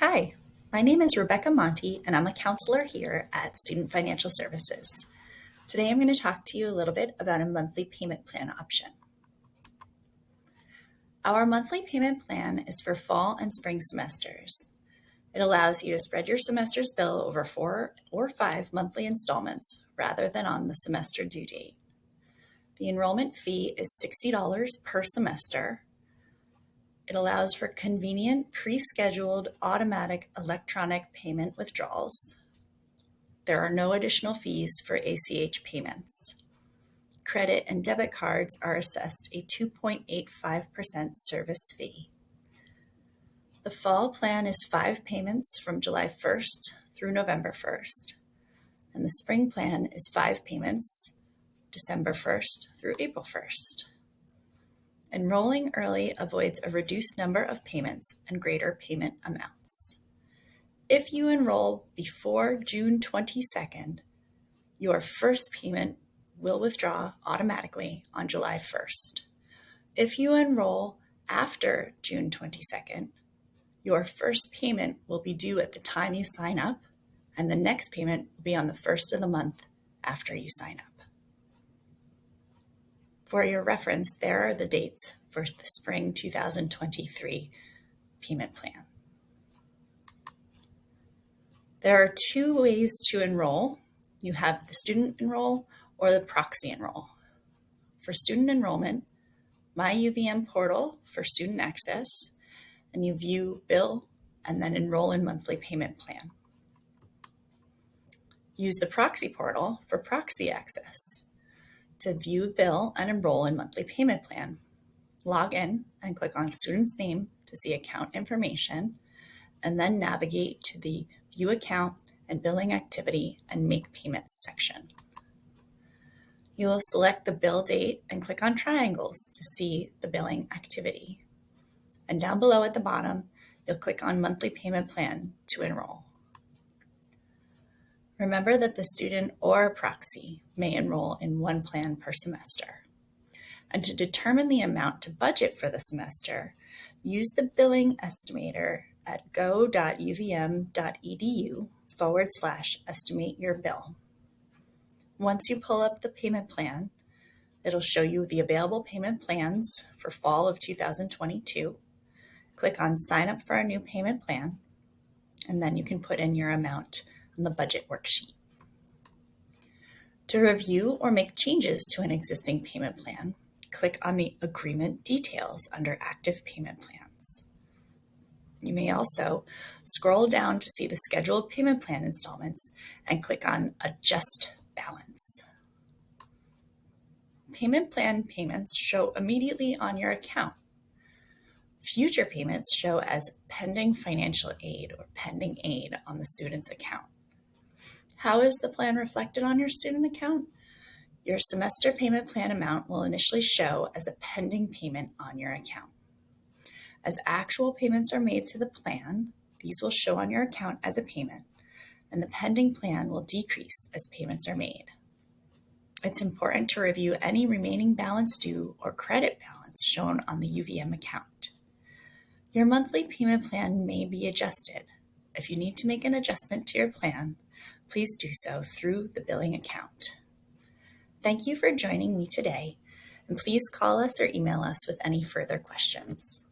Hi, my name is Rebecca Monty, and I'm a counselor here at Student Financial Services. Today I'm going to talk to you a little bit about a monthly payment plan option. Our monthly payment plan is for fall and spring semesters. It allows you to spread your semester's bill over four or five monthly installments rather than on the semester due date. The enrollment fee is $60 per semester. It allows for convenient, pre-scheduled, automatic electronic payment withdrawals. There are no additional fees for ACH payments. Credit and debit cards are assessed a 2.85% service fee. The fall plan is five payments from July 1st through November 1st, and the spring plan is five payments December 1st through April 1st. Enrolling early avoids a reduced number of payments and greater payment amounts. If you enroll before June 22nd, your first payment will withdraw automatically on July 1st. If you enroll after June 22nd, your first payment will be due at the time you sign up, and the next payment will be on the first of the month after you sign up. For your reference, there are the dates for the spring 2023 payment plan. There are two ways to enroll. You have the student enroll or the proxy enroll. For student enrollment, My UVM portal for student access, and you view bill and then enroll in monthly payment plan. Use the proxy portal for proxy access to view bill and enroll in monthly payment plan. Log in and click on student's name to see account information, and then navigate to the view account and billing activity and make payments section. You will select the bill date and click on triangles to see the billing activity. And down below at the bottom, you'll click on monthly payment plan to enroll. Remember that the student or proxy may enroll in one plan per semester. And to determine the amount to budget for the semester, use the billing estimator at go.uvm.edu forward slash estimate your bill. Once you pull up the payment plan, it'll show you the available payment plans for fall of 2022. Click on sign up for a new payment plan, and then you can put in your amount on the budget worksheet. To review or make changes to an existing payment plan, click on the Agreement Details under Active Payment Plans. You may also scroll down to see the scheduled payment plan installments and click on Adjust balance. Payment plan payments show immediately on your account. Future payments show as pending financial aid or pending aid on the student's account. How is the plan reflected on your student account? Your semester payment plan amount will initially show as a pending payment on your account. As actual payments are made to the plan, these will show on your account as a payment and the pending plan will decrease as payments are made. It's important to review any remaining balance due or credit balance shown on the UVM account. Your monthly payment plan may be adjusted. If you need to make an adjustment to your plan, please do so through the billing account. Thank you for joining me today, and please call us or email us with any further questions.